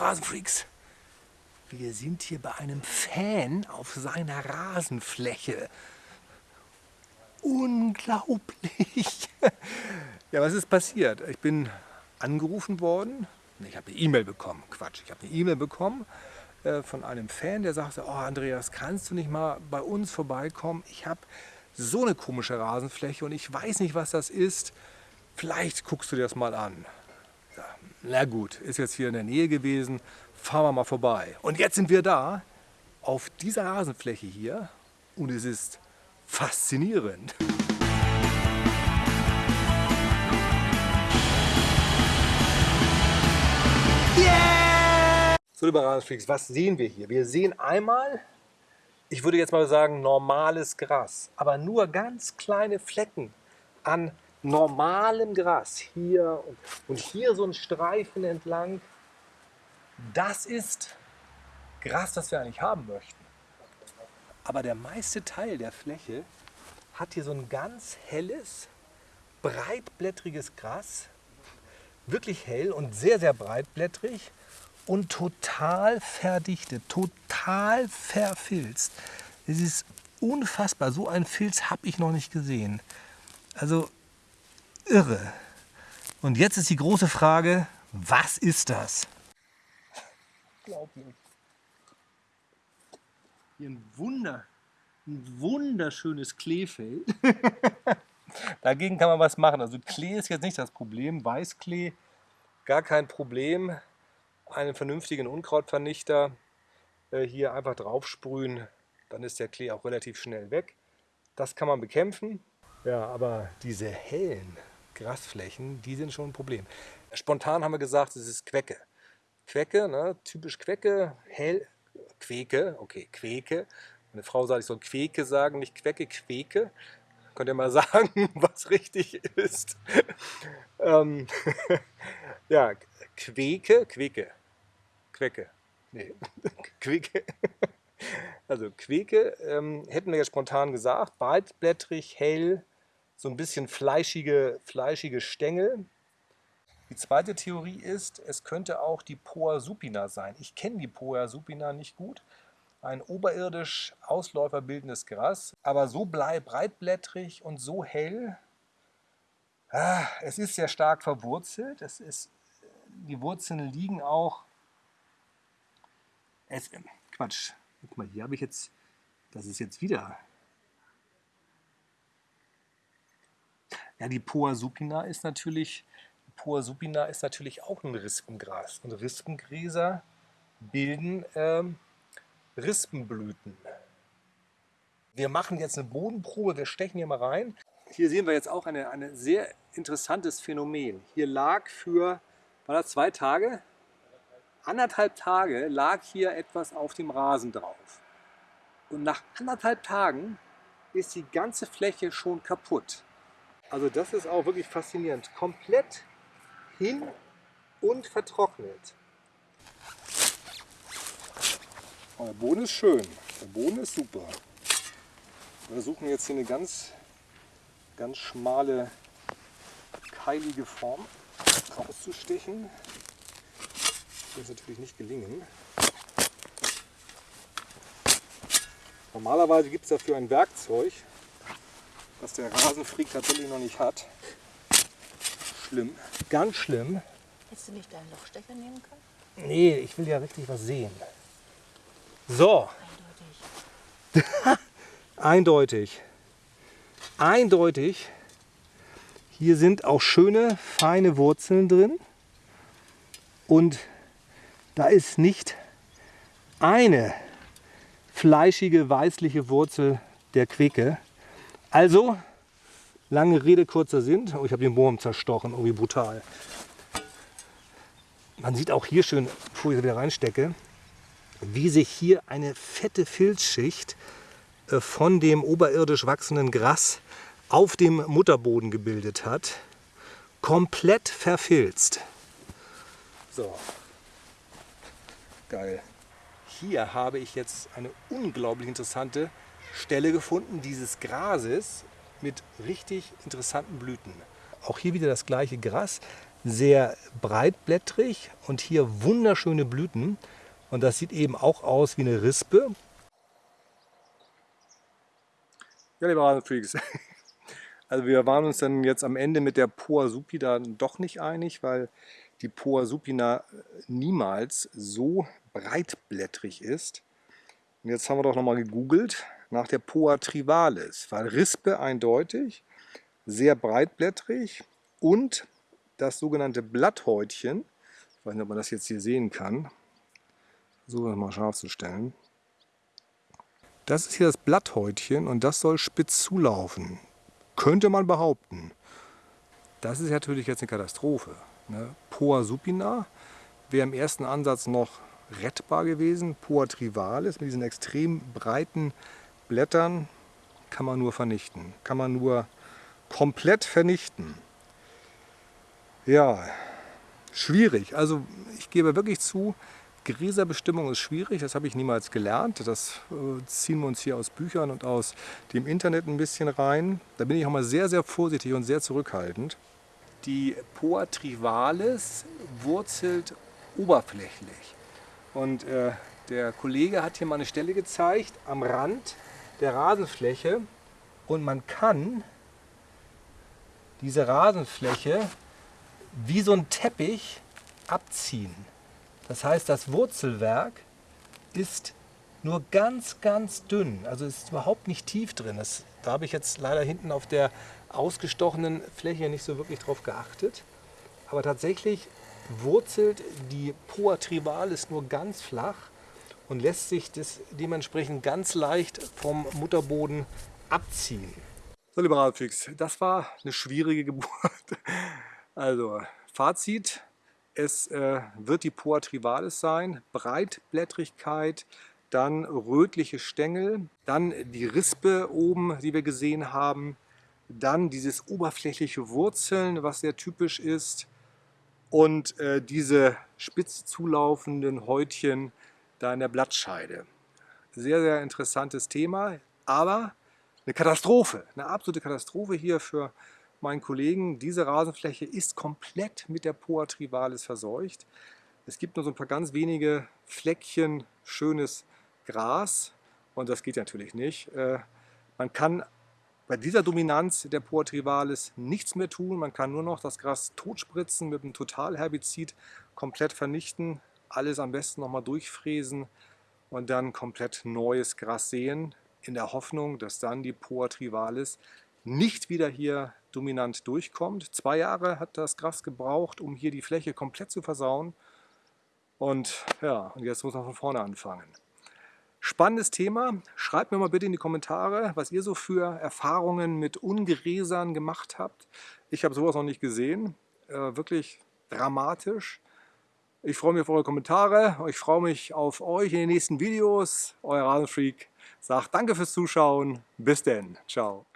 Rasenfreaks, wir sind hier bei einem Fan auf seiner Rasenfläche. Unglaublich. Ja, was ist passiert? Ich bin angerufen worden. Ich habe eine E-Mail bekommen. Quatsch, ich habe eine E-Mail bekommen äh, von einem Fan, der sagte, oh Andreas, kannst du nicht mal bei uns vorbeikommen? Ich habe so eine komische Rasenfläche und ich weiß nicht, was das ist. Vielleicht guckst du dir das mal an. Na gut, ist jetzt hier in der Nähe gewesen, fahren wir mal vorbei. Und jetzt sind wir da, auf dieser Rasenfläche hier und es ist faszinierend. So, liebe Rasenfreaks, was sehen wir hier? Wir sehen einmal, ich würde jetzt mal sagen, normales Gras, aber nur ganz kleine Flecken an normalem Gras. Hier und, und hier so ein Streifen entlang. Das ist Gras, das wir eigentlich haben möchten. Aber der meiste Teil der Fläche hat hier so ein ganz helles, breitblättriges Gras. Wirklich hell und sehr, sehr breitblättrig und total verdichtet, total verfilzt. Es ist unfassbar. So einen Filz habe ich noch nicht gesehen. Also irre. Und jetzt ist die große Frage, was ist das? Hier ein Wunder, ein wunderschönes Kleefeld. Dagegen kann man was machen. Also Klee ist jetzt nicht das Problem. Weißklee, gar kein Problem. Einen vernünftigen Unkrautvernichter äh, hier einfach drauf sprühen, dann ist der Klee auch relativ schnell weg. Das kann man bekämpfen. Ja, aber diese hellen Grasflächen, die sind schon ein Problem. Spontan haben wir gesagt, es ist Quecke. Quecke, ne, typisch Quecke, hell, Queke, okay, Queke. Meine Frau sagt, ich soll Queke sagen, nicht Quecke, Queke. Könnt ihr mal sagen, was richtig ist? ähm, ja, Queke, Queke, Quecke, nee, Queke. Also Queke ähm, hätten wir ja spontan gesagt, breitblättrig, hell, so ein bisschen fleischige, fleischige Stängel. Die zweite Theorie ist, es könnte auch die Poa supina sein. Ich kenne die Poa supina nicht gut. Ein oberirdisch Ausläufer bildendes Gras, aber so breitblättrig und so hell. Ah, es ist sehr stark verwurzelt. Es ist, die Wurzeln liegen auch. Es, Quatsch, guck mal, hier habe ich jetzt, das ist jetzt wieder Ja, die Poa supina ist natürlich Poa supina ist natürlich auch ein Rispengras. Und Rispengräser bilden ähm, Rispenblüten. Wir machen jetzt eine Bodenprobe, wir stechen hier mal rein. Hier sehen wir jetzt auch ein eine sehr interessantes Phänomen. Hier lag für, war das zwei Tage? Anderthalb Tage lag hier etwas auf dem Rasen drauf. Und nach anderthalb Tagen ist die ganze Fläche schon kaputt. Also das ist auch wirklich faszinierend. Komplett hin und vertrocknet. Oh, der Boden ist schön. Der Boden ist super. Wir versuchen jetzt hier eine ganz, ganz schmale, keilige Form rauszustechen. Das wird natürlich nicht gelingen. Normalerweise gibt es dafür ein Werkzeug, das der Rasenfreak tatsächlich noch nicht hat. Schlimm. Ganz schlimm. Hättest du nicht deinen Lochstecher nehmen können? Nee, ich will ja richtig was sehen. So. Eindeutig. Eindeutig. Eindeutig. Hier sind auch schöne, feine Wurzeln drin. Und da ist nicht eine fleischige, weißliche Wurzel der Quicke. Also, lange Rede, kurzer Sinn. Oh, ich habe den Wurm zerstochen, oh wie brutal. Man sieht auch hier schön, bevor ich wieder reinstecke, wie sich hier eine fette Filzschicht äh, von dem oberirdisch wachsenden Gras auf dem Mutterboden gebildet hat. Komplett verfilzt. So. Geil. Hier habe ich jetzt eine unglaublich interessante Stelle gefunden dieses Grases mit richtig interessanten Blüten. Auch hier wieder das gleiche Gras, sehr breitblättrig und hier wunderschöne Blüten. Und das sieht eben auch aus wie eine Rispe. Ja, liebe Rasenfreaks, also wir waren uns dann jetzt am Ende mit der Poa supina doch nicht einig, weil die Poa supina niemals so breitblättrig ist. Und jetzt haben wir doch nochmal gegoogelt nach der Poa trivalis, weil Rispe eindeutig, sehr breitblättrig und das sogenannte Blatthäutchen, ich weiß nicht, ob man das jetzt hier sehen kann, so mal scharf zu stellen. Das ist hier das Blatthäutchen und das soll spitz zulaufen. Könnte man behaupten. Das ist natürlich jetzt eine Katastrophe. Ne? Poa supina wäre im ersten Ansatz noch rettbar gewesen. Poa trivalis mit diesen extrem breiten Blättern kann man nur vernichten. Kann man nur komplett vernichten. Ja, schwierig. Also ich gebe wirklich zu, Gräserbestimmung ist schwierig, das habe ich niemals gelernt. Das äh, ziehen wir uns hier aus Büchern und aus dem Internet ein bisschen rein. Da bin ich auch mal sehr, sehr vorsichtig und sehr zurückhaltend. Die Poa trivalis wurzelt oberflächlich. Und äh, der Kollege hat hier mal eine Stelle gezeigt am Rand der Rasenfläche und man kann diese Rasenfläche wie so ein Teppich abziehen. Das heißt, das Wurzelwerk ist nur ganz, ganz dünn. Also ist überhaupt nicht tief drin. Das, da habe ich jetzt leider hinten auf der ausgestochenen Fläche nicht so wirklich drauf geachtet. Aber tatsächlich wurzelt die Poa trivalis nur ganz flach und lässt sich das dementsprechend ganz leicht vom Mutterboden abziehen. So, liebe Radfix, das war eine schwierige Geburt. Also, Fazit, es äh, wird die Poa trivalis sein, Breitblättrigkeit, dann rötliche Stängel, dann die Rispe oben, die wir gesehen haben, dann dieses oberflächliche Wurzeln, was sehr typisch ist, und äh, diese spitz zulaufenden Häutchen da in der Blattscheide. Sehr, sehr interessantes Thema, aber eine Katastrophe, eine absolute Katastrophe hier für meinen Kollegen. Diese Rasenfläche ist komplett mit der Poa trivalis verseucht. Es gibt nur so ein paar ganz wenige Fleckchen schönes Gras und das geht natürlich nicht. Äh, man kann bei dieser Dominanz der Poa trivalis nichts mehr tun. Man kann nur noch das Gras totspritzen mit einem Totalherbizid, komplett vernichten, alles am besten nochmal durchfräsen und dann komplett neues Gras säen, in der Hoffnung, dass dann die Poa trivalis nicht wieder hier dominant durchkommt. Zwei Jahre hat das Gras gebraucht, um hier die Fläche komplett zu versauen. Und ja, und jetzt muss man von vorne anfangen. Spannendes Thema. Schreibt mir mal bitte in die Kommentare, was ihr so für Erfahrungen mit Ungräsern gemacht habt. Ich habe sowas noch nicht gesehen. Äh, wirklich dramatisch. Ich freue mich auf eure Kommentare. Ich freue mich auf euch in den nächsten Videos. Euer Rasenfreak sagt Danke fürs Zuschauen. Bis denn. Ciao.